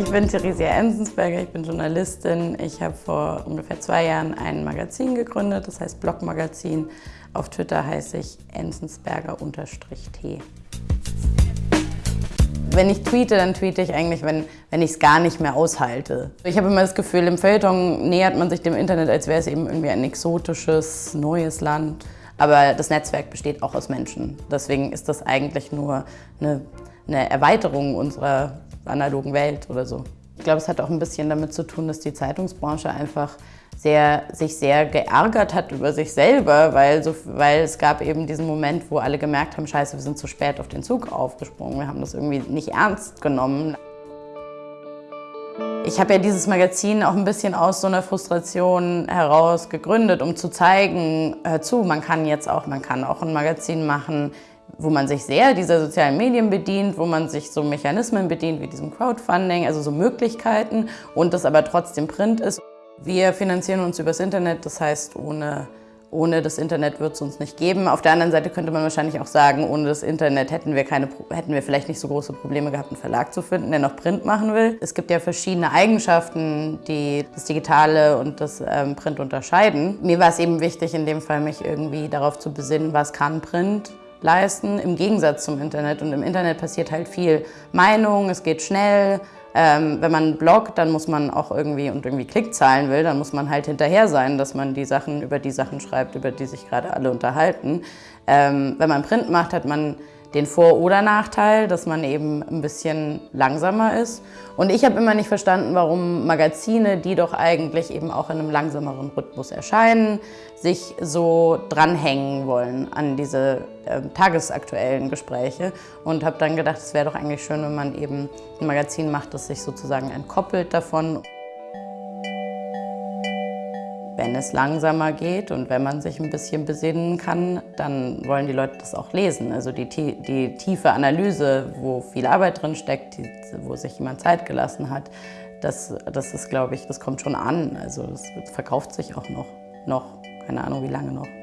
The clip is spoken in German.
Ich bin Theresia Ensensberger, ich bin Journalistin. Ich habe vor ungefähr zwei Jahren ein Magazin gegründet, das heißt Blogmagazin. Auf Twitter heiße ich ensensberger-t. Wenn ich tweete, dann tweete ich eigentlich, wenn, wenn ich es gar nicht mehr aushalte. Ich habe immer das Gefühl, im Feuilleton nähert man sich dem Internet, als wäre es eben irgendwie ein exotisches, neues Land. Aber das Netzwerk besteht auch aus Menschen. Deswegen ist das eigentlich nur eine, eine Erweiterung unserer analogen Welt oder so. Ich glaube, es hat auch ein bisschen damit zu tun, dass die Zeitungsbranche einfach sehr, sich sehr geärgert hat über sich selber, weil, so, weil es gab eben diesen Moment, wo alle gemerkt haben, scheiße, wir sind zu spät auf den Zug aufgesprungen, wir haben das irgendwie nicht ernst genommen. Ich habe ja dieses Magazin auch ein bisschen aus so einer Frustration heraus gegründet, um zu zeigen, hör zu, man kann jetzt auch, man kann auch ein Magazin machen, wo man sich sehr dieser sozialen Medien bedient, wo man sich so Mechanismen bedient wie diesem Crowdfunding, also so Möglichkeiten und das aber trotzdem Print ist. Wir finanzieren uns übers Internet, das heißt, ohne, ohne das Internet wird es uns nicht geben. Auf der anderen Seite könnte man wahrscheinlich auch sagen, ohne das Internet hätten wir, keine, hätten wir vielleicht nicht so große Probleme gehabt, einen Verlag zu finden, der noch Print machen will. Es gibt ja verschiedene Eigenschaften, die das Digitale und das ähm, Print unterscheiden. Mir war es eben wichtig, in dem Fall mich irgendwie darauf zu besinnen, was kann Print leisten, im Gegensatz zum Internet. Und im Internet passiert halt viel Meinung, es geht schnell. Ähm, wenn man bloggt, dann muss man auch irgendwie und irgendwie Klickzahlen will, dann muss man halt hinterher sein, dass man die Sachen über die Sachen schreibt, über die sich gerade alle unterhalten. Ähm, wenn man Print macht, hat man den Vor- oder Nachteil, dass man eben ein bisschen langsamer ist. Und ich habe immer nicht verstanden, warum Magazine, die doch eigentlich eben auch in einem langsameren Rhythmus erscheinen, sich so dranhängen wollen an diese äh, tagesaktuellen Gespräche. Und habe dann gedacht, es wäre doch eigentlich schön, wenn man eben ein Magazin macht, das sich sozusagen entkoppelt davon wenn es langsamer geht und wenn man sich ein bisschen besinnen kann, dann wollen die Leute das auch lesen. Also die, die tiefe Analyse, wo viel Arbeit drin steckt, wo sich jemand Zeit gelassen hat, das, das ist, glaube ich, das kommt schon an. Also das verkauft sich auch noch, noch, keine Ahnung wie lange noch.